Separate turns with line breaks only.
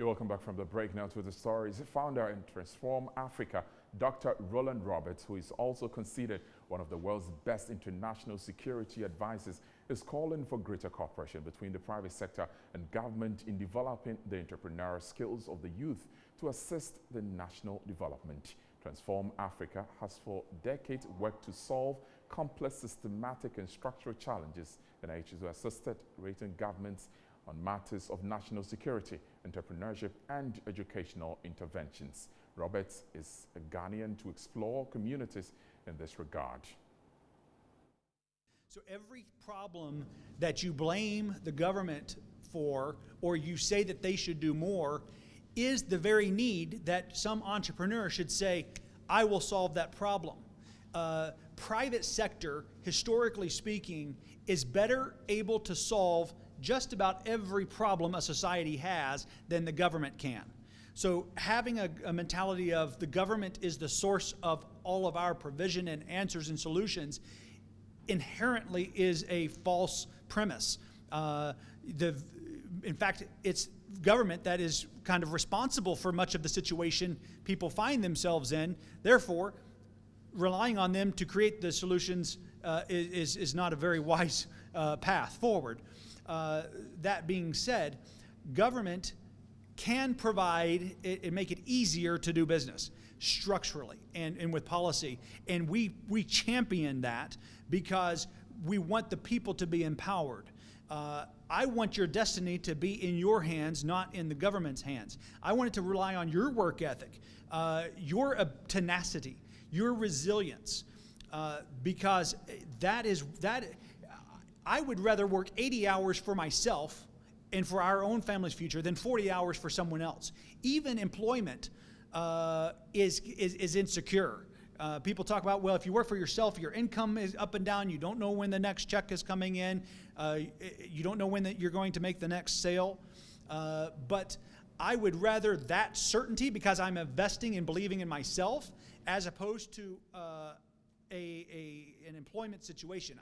You're welcome back from the break now to the stories. Founder in Transform Africa, Dr. Roland Roberts, who is also considered one of the world's best international security advisors, is calling for greater cooperation between the private sector and government in developing the entrepreneurial skills of the youth to assist the national development. Transform Africa has for decades worked to solve complex systematic and structural challenges and has assisted rating governments on matters of national security, entrepreneurship, and educational interventions. Roberts is a Ghanaian to explore communities in this regard.
So every problem that you blame the government for, or you say that they should do more, is the very need that some entrepreneur should say, I will solve that problem. Uh, private sector, historically speaking, is better able to solve just about every problem a society has than the government can. So having a, a, mentality of the government is the source of all of our provision and answers and solutions inherently is a false premise. Uh, the, in fact, it's government that is kind of responsible for much of the situation people find themselves in. Therefore, relying on them to create the solutions uh, is, is not a very wise uh, path forward. Uh, that being said, government can provide and make it easier to do business structurally and, and with policy. And we, we champion that because we want the people to be empowered. Uh, I want your destiny to be in your hands, not in the government's hands. I want it to rely on your work ethic, uh, your uh, tenacity, your resilience, uh, because that is that I would rather work 80 hours for myself and for our own family's future than 40 hours for someone else. Even employment uh, is, is, is, insecure. Uh, people talk about, well, if you work for yourself, your income is up and down. You don't know when the next check is coming in. Uh, you don't know when the, you're going to make the next sale. Uh, but I would rather that certainty because I'm investing and believing in myself as opposed to uh, a, a, an employment situation.